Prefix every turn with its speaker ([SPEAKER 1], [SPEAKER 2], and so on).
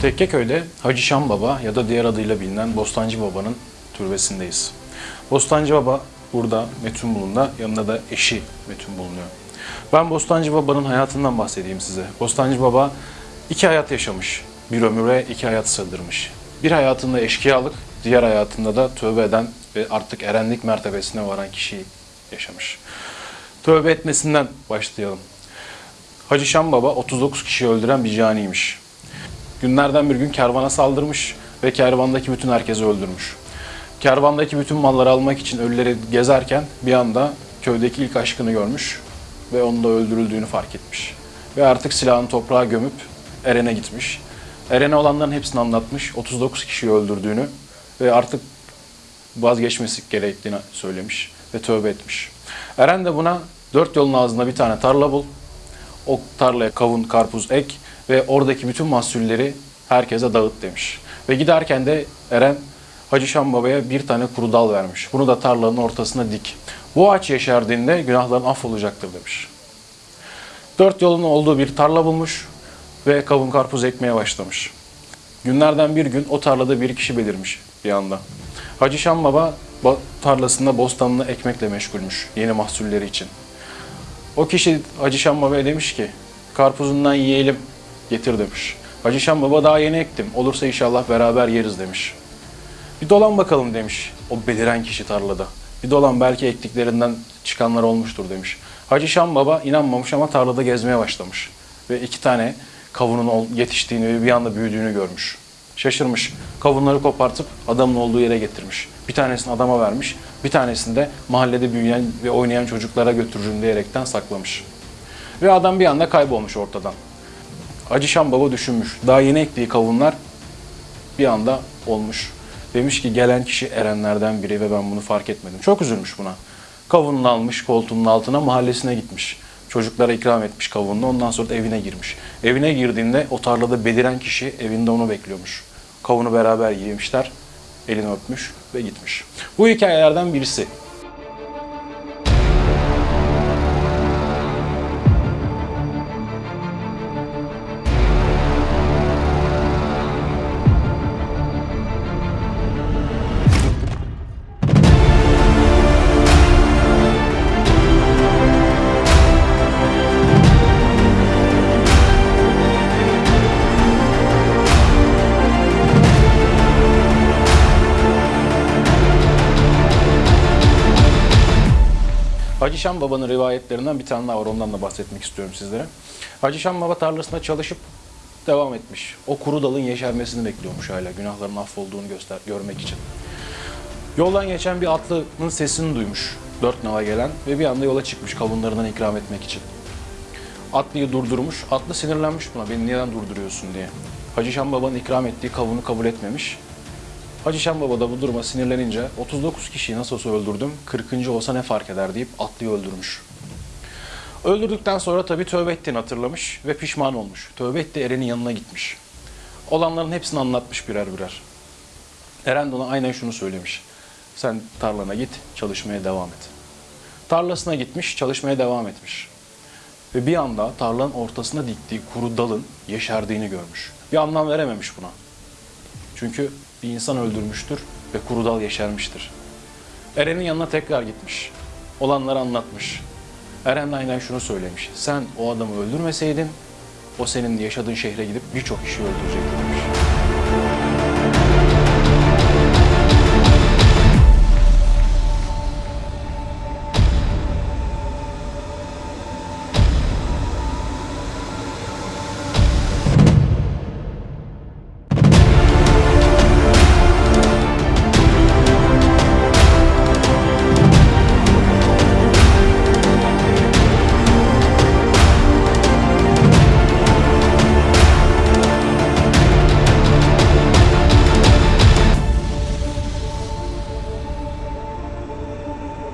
[SPEAKER 1] Tekkeköy'de Hacı Şam Baba ya da diğer adıyla bilinen Bostancı Baba'nın türbesindeyiz. Bostancı Baba burada Metun Bulun'da, yanında da eşi Metun bulunuyor. Ben Bostancı Baba'nın hayatından bahsedeyim size. Bostancı Baba iki hayat yaşamış. Bir ömüre iki hayat sığdırmış. Bir hayatında eşkıyalık, diğer hayatında da tövbe eden ve artık erenlik mertebesine varan kişiyi yaşamış. Tövbe etmesinden başlayalım. Hacı Şam Baba 39 kişiyi öldüren bir caniymiş. Günlerden bir gün kervana saldırmış ve kervandaki bütün herkesi öldürmüş. Kervandaki bütün malları almak için ölüleri gezerken bir anda köydeki ilk aşkını görmüş ve onun da öldürüldüğünü fark etmiş. Ve artık silahını toprağa gömüp Eren'e gitmiş. Eren'e olanların hepsini anlatmış. 39 kişiyi öldürdüğünü ve artık vazgeçmesi gerektiğini söylemiş ve tövbe etmiş. Eren de buna dört yolun ağzında bir tane tarla bul, o tarlaya kavun, karpuz ek ve oradaki bütün mahsulleri herkese dağıt demiş. Ve giderken de Eren Hacı Şam Baba'ya bir tane kuru dal vermiş. Bunu da tarlanın ortasına dik. Bu ağaç yeşerdiğinde günahların affolacaktır demiş. Dört yolun olduğu bir tarla bulmuş ve kavun karpuz ekmeye başlamış. Günlerden bir gün o tarlada bir kişi belirmiş bir anda. Hacı Şam Baba ba- tarlasında bostanını ekmekle meşgulmüş yeni mahsulleri için. O kişi Hacı Şam Baba'ya demiş ki karpuzundan yiyelim getir demiş. Hacı Şam Baba daha yeni ektim olursa inşallah beraber yeriz demiş. Bir dolan bakalım demiş o beliren kişi tarlada. Bir dolan belki ektiklerinden çıkanlar olmuştur demiş. Hacı Şam Baba inanmamış ama tarlada gezmeye başlamış. Ve iki tane kavunun yetiştiğini ve bir anda büyüdüğünü görmüş. Şaşırmış. Kavunları kopartıp adamın olduğu yere getirmiş. Bir tanesini adama vermiş. Bir tanesini de mahallede büyüyen ve oynayan çocuklara götürürüm diyerekten saklamış. Ve adam bir anda kaybolmuş ortadan. Hacı Şam Baba düşünmüş. Daha yeni ektiği kavunlar bir anda olmuş. Demiş ki gelen kişi erenlerden biri ve ben bunu fark etmedim. Çok üzülmüş buna. Kavununu almış koltuğunun altına mahallesine gitmiş. Çocuklara ikram etmiş kavununu ondan sonra da evine girmiş. Evine girdiğinde o tarlada beliren kişi evinde onu bekliyormuş. Kavunu beraber yemişler, elini öpmüş ve gitmiş. Bu hikayelerden birisi. Hacı Baba'nın rivayetlerinden bir tane daha var. Ondan da bahsetmek istiyorum sizlere. Hacı Baba tarlasında çalışıp devam etmiş. O kuru dalın yeşermesini bekliyormuş hala. Günahların affolduğunu göster görmek için. Yoldan geçen bir atlının sesini duymuş. Dört nala gelen ve bir anda yola çıkmış kavunlarından ikram etmek için. Atlıyı durdurmuş. Atlı sinirlenmiş buna. Beni neden durduruyorsun diye. Hacı Şam Baba'nın ikram ettiği kavunu kabul etmemiş. Hacı Şam Baba da bu duruma sinirlenince 39 kişiyi nasıl olsa öldürdüm, 40. olsa ne fark eder deyip atlıyı öldürmüş. Öldürdükten sonra tabii tövbe ettiğini hatırlamış ve pişman olmuş. Tövbe etti Eren'in yanına gitmiş. Olanların hepsini anlatmış birer birer. Eren de ona aynen şunu söylemiş. Sen tarlana git, çalışmaya devam et. Tarlasına gitmiş, çalışmaya devam etmiş. Ve bir anda tarlanın ortasına diktiği kuru dalın yeşerdiğini görmüş. Bir anlam verememiş buna. Çünkü bir insan öldürmüştür ve kuru dal yeşermiştir. Eren'in yanına tekrar gitmiş. Olanları anlatmış. Eren aynen şunu söylemiş. Sen o adamı öldürmeseydin o senin yaşadığın şehre gidip birçok kişi öldürecekti